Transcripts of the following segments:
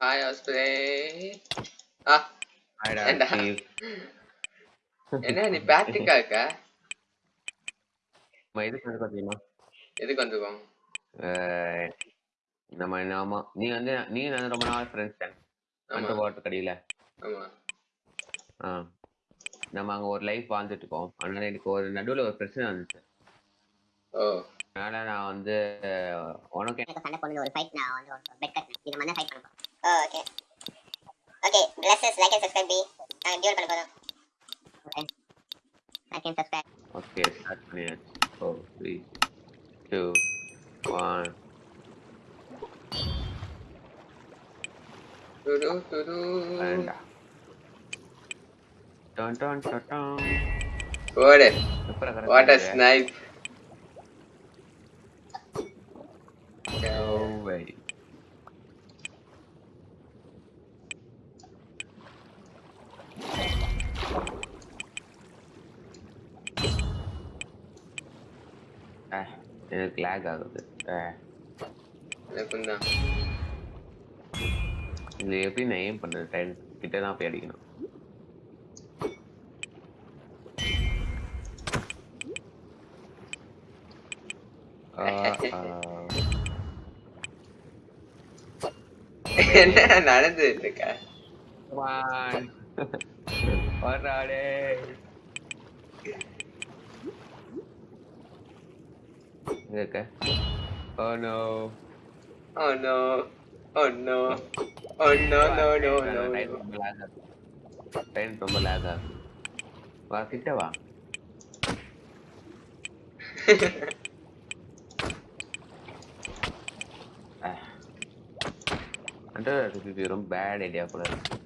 Hi ஹாஸ்பிரே ஆ ஏண்டா? என்ன? நீ பேட்டிக்கா இருக்க? நம்ம எதுக்கு வந்து பாத்தீங்கன்னா? எதுக்கு வந்துருக்கோம்? அஹ், நம்ம நாம நீ வந்து நீ நான் ரொம்ப நாள் ஃப்ரெண்ட்ஸ் தான் அந்த வாட்டர் கடையில. ஆமா. ஆ நம்ம அங்க ஒரு லைஃப் வாழ்ந்துட்டு இருக்கோம். அதனால எனக்கு ஒரு நடுவுல ஒரு பிரச்சனை வந்துச்சு. ஓ. அதனால நான் வந்து உனக்கு சண்டை போடுறது ஒரு ஃபைட் நான் வந்து பெட் கட்டினேன். இது மாதிரி ஃபைட் பண்ண okay okay classes like and subscribe B நாங்க டியூல் பண்ண போறோம் okay like and subscribe okay start பண்ணியாச்சு ஃபோர் த்ரீ டூ ஒன் துரு துரு வேண்டாம் டான் டான் டான் டான். போடு எப்படா correct வாட் அ ஆகுது? Snipe No way. அஹ், எனக்கு லேக் ஆகுது. எனக்கும் தான் இது எப்படி நான் ஏம் பண்றது? டைம் கிட்ட தான் போய் அடிக்கணும். என்ன நடந்துட்டு இருக்க? nghe kìa. Oh no. Oh no. Oh no. Oh no no no no time pembelasan no pembelasan no kita no అంటే no very no idea no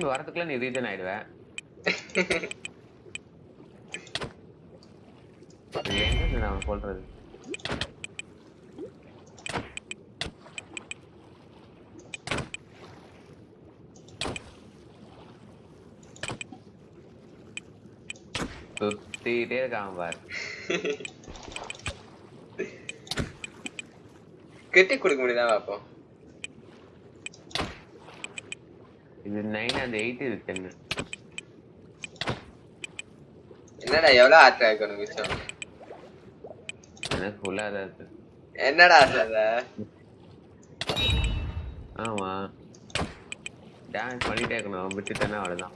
திரும்பி வரதுக்குள்ள நீ ரீசன் ஆயிடுவேன் நான் சொல்றது? சுத்திட்டே இருக்கான் பாரு. கெட்டி கொடுக்க முடியுதா பாப்போம் இது நைன் அந்த எயிட் இது டென்னு என்னடா எவ்வளவு ஆற்றா இருக்கு உனக்கு விஷயம் எனக்கு ஃபுல்லா தான் என்னடா சொல்ற ஆமா. டான்ஸ் பண்ணிட்டே இருக்கணும். விட்டுட்டேன்னா அவ்வளவுதான்.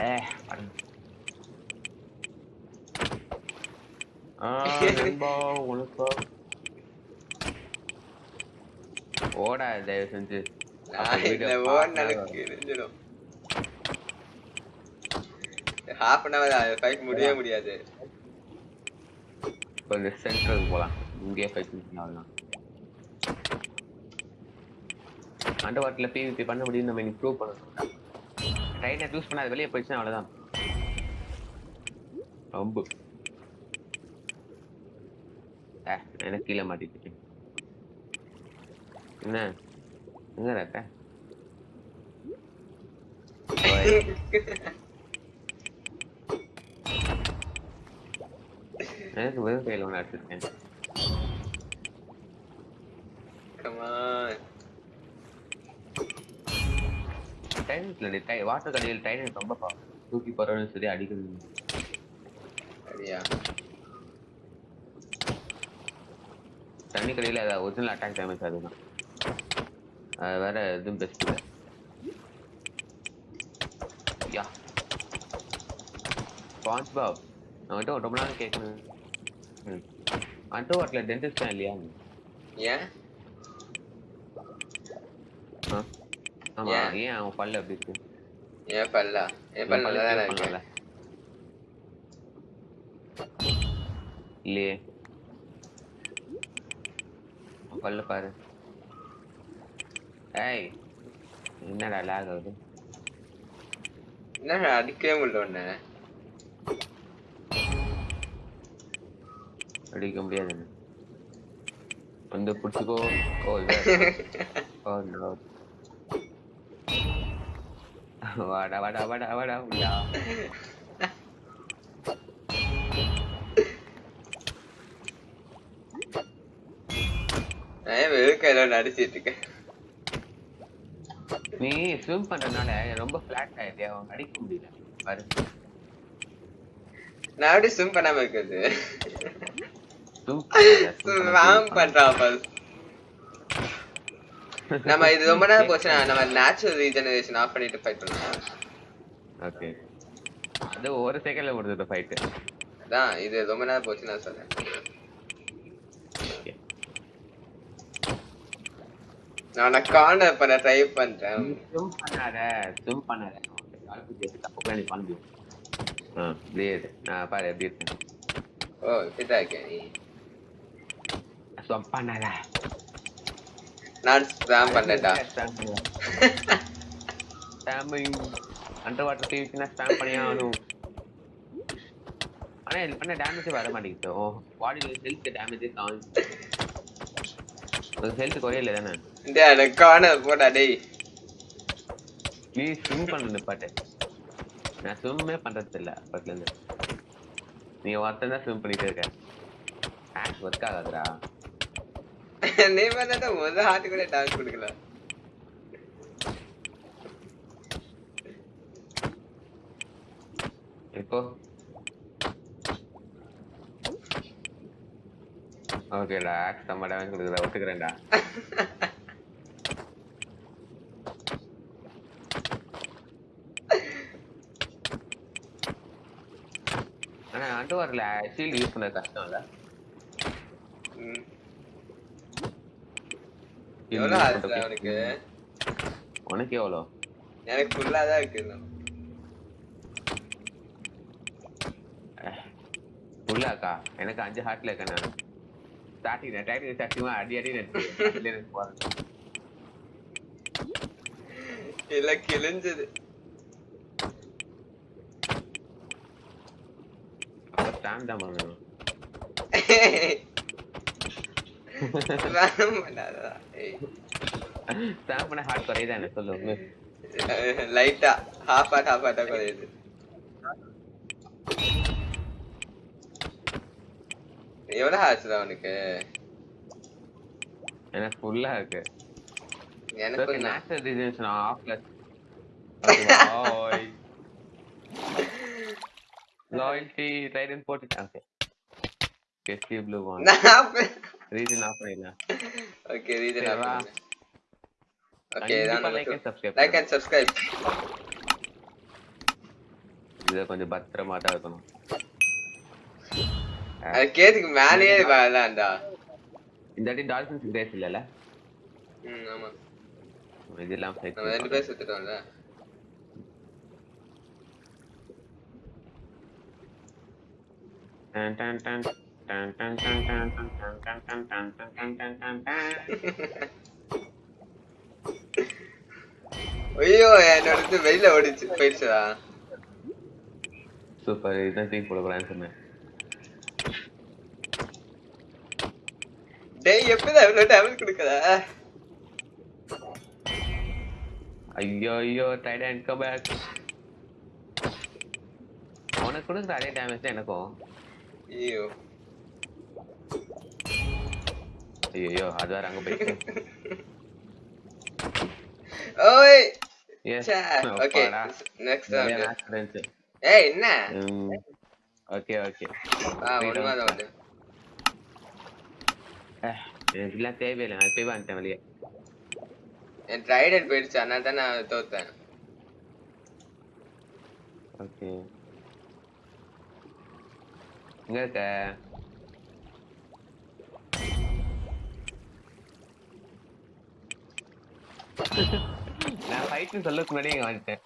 ஏ. ஆ நண்பா உனக்கா? ஓடா தயவு செஞ்சு. ஹாஃப் அன் அவர் ஃபைட் முடியவே முடியாது. கொஞ்சம் சென்ட்ரலுக்கு போலாம். இங்கேயே ஃபைட் பண்ணலாம் அண்டர் வாட்டர்ல பிவிபி பண்ண முடியும் நம்ம இன்னைக்கு ப்ரூவ் பண்ணணும். ட்ரைனை யூஸ் பண்ணாத வெளியே போயிடுச்சுன்னா அவ்வளவுதான். ரொம்ப. எனக்கு கீழே மாட்டிட்டு. என்ன? எங்க இருக்க ஓய். எனக்கு வெறும் கையில் ஒன்று அடிச்சிருக்கேன் Come on. டைனஸ்ல டை வாட்டர் கடையில் டைனஸ் ரொம்ப. தூக்கி போறவனும் சரி அடிக்கிறது சரியா தண்ணி கடையில் ஒரிஜினல் அட்டாக் டேமேஜ் அதுதான் அது வேற எதுவும் பெஸ்ட் யா ஸ்பான்ஸ் பாப் நான் வந்துட்டு ரொம்ப நாள் கேட்கணும் ம். அண்டர் வாட்டில் டென்டிஸ்ட் தான் இல்லையா? ஏன்? ஆமா. ஏன்? ஏன் அவன் பல்லு அப்படி இருக்கு? ஏன் பல்லா? என் பல்ல நல்லா தானே இருக்கு பண்ணல. இல்லையே. பல்ல பாரு. ஏய் என்னடா லாக் ஆகுது? என்னடா அடிக்கவே முடியல ஒண்ணு அடிக்க முடியாது வந்து பிடிச்சிக்கோ ஓ ஓ நோ வாடா வாடா வாடா வாடா உள்ளா. ஏன் வெறுக்கையில நடிச்சிட்டு இருக்கேன்? நீ ஸ்விம் பண்றதுனால ரொம்ப ஃபிளாட் ஆயிடுது. அவன் அடிக்க முடியல. பாரு. நான் எப்படி ஸ்விம் பண்ணாம இருக்கிறது? ஸ்விம் பண்றான். நம்ம இது ரொம்ப நேரம் போச்சுன்னா நம்ம நேச்சுரல் ரீஜெனரேஷன் ஆஃப் பண்ணிட்டு ஃபைட் பண்ணலாம். ஓகே அது ஒரு செகண்ட்ல முடிஞ்சது ஃபைட் அதான் இது ரொம்ப நேரம் போச்சு நான் சொல்றேன் நான் கார்னர் பண்ண ட்ரை பண்றேன். ஸ்விம் பண்ணாத ஸ்விம் பண்ணாத. புரியுது நான் பாரு எப்படி இருக்கேன் ஓ ஃபிட்டா இருக்கேன் நீ. பண்ணாத. நான் ஸ்பிராம் பண்ணட்டா ஸ்டாம்பிங் அண்டர் வாட்டர் டிவிக்குனா ஸ்டாம்ப் பண்ணியே ஆகணும். ஆனா இது பண்ண டேமேஜே வர மாட்டேங்குது ஓ பாடியில் ஹெல்த் டேமேஜே காணும் ஹெல்த் குறையல தானே டேய் அந்த கார்னர் போடா டேய் நீ ஸ்விம் பண்ண நிப்பாட்டு நான் ஸ்விம்மே பண்றது இல்ல அப்பத்துல இருந்து நீ ஒருத்தன் தான் ஸ்விம் பண்ணிட்டே இருக்க ஆக்ட் ஒர்க் ஆகாதுடா நீ பண்ணட்ட முதல் ஹார்ட் கூட டான்ஸ் கொடுக்கல இப்போ ஓகேடா ஆக்ட் செம்ம டேமேஜ் கொடுக்குறா ஒத்துக்கிறேன்டா ஆனா அண்டர் வாட்டர்ல ஷீல்டு யூஸ் பண்ண கஷ்டம் இல்ல உனக்கு எவ்வளோ எனக்கு ஃபுல்லா தான் இருக்கு. உள்ளாக்கா எனக்கு அஞ்சு ஹார்ட்ல இருக்கேன் நான் starting attack with Satima Adi didn't work. ఇలా కిలించది స్టాండ్ అమ్మా మేము ஸ்டாம்ப் பண்ண ஹார்ட் குறையுதானே சொல்லு லைட்டா ஹாஃப் ஹார்ட் ஹாஃப் ஹார்ட்டா குறையுது எவ்வளவு ஆச்சுடா அவனுக்கு எனக்கு ஃபுல்லா இருக்கு. எனக்கு நேச்சுரல் ரீஜன்ஸ் ஆஃப்ல லாயல்டி ரைடன் போட்டுட்டேன் okay blue one regen off பண்ணிடலாம் ஓகே ரீசன் வா. ஓகே தான் like and subscribe like and subscribe இதை கொஞ்சம் பத்திரமா தான் இருக்கணும். கேத்துக்கு மேலேயே வரலாம்டா இந்த வாட்டி டால்ஃபின்ஸ் கிரேஸ் இல்லைல்ல ம் ஆமா இதெல்லாம் ஃபைட் நம்ம ரெண்டு பேர் சுத்துட்டோம்ல டன் டன் டன் டன் டன் டன் டன் டன் டன் டன் டன் டன் டன் டன் டன் டன். ஐயோ என்னோட வெளியில ஓடிச்சு போயிடுச்சுடா சூப்பர் இதுதான் தூக்கி போட போறான்னு சொன்னேன் டேய் எப்படிதான் இவ்வளவு டேமேஜ் கொடுக்குற? ஐயோ ஐயோ டைடன் கம் பேக் உனக்கு கொடுக்குற அதே டேமேஜ் தான் எனக்கும். ஐயோ. ஐயோ அது வேற அங்க போயிட்டு ஓய் எஸ் ஓகே நெக்ஸ்ட் ஏய் என்ன? ஓகே ஓகே ஆ ஒண்ணுமா தான் உண்டு எனக்கு எல்லாம் தேவையில்லை நான் போய் வந்துட்டேன் வெளியே என் ட்ரைடட் போயிடுச்சு அதனால தான் நான் தோத்தேன் ஓகே எங்க இருக்க நான் ஃபைட்னு சொல்லக்கு முன்னாடி இங்க வந்துட்டேன்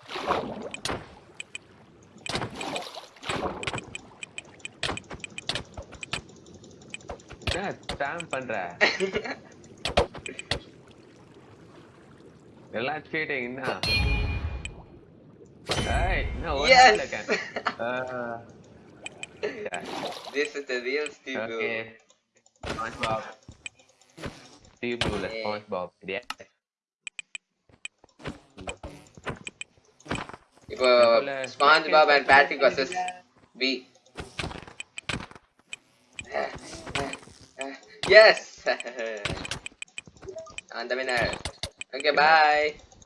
என்ன ஸ்டாம் பண்ற எல்லாம் ஸ்கேட்டிங் என்ன ஏய் என்ன ஒரு. This is the real Steve Blue. Okay. SpongeBob. Steve Blue, Yeah. SpongeBob. Yeah. இப்போ அதுல SpongeBob and Patrick versus பி Yes! and the winner. Okay, bye.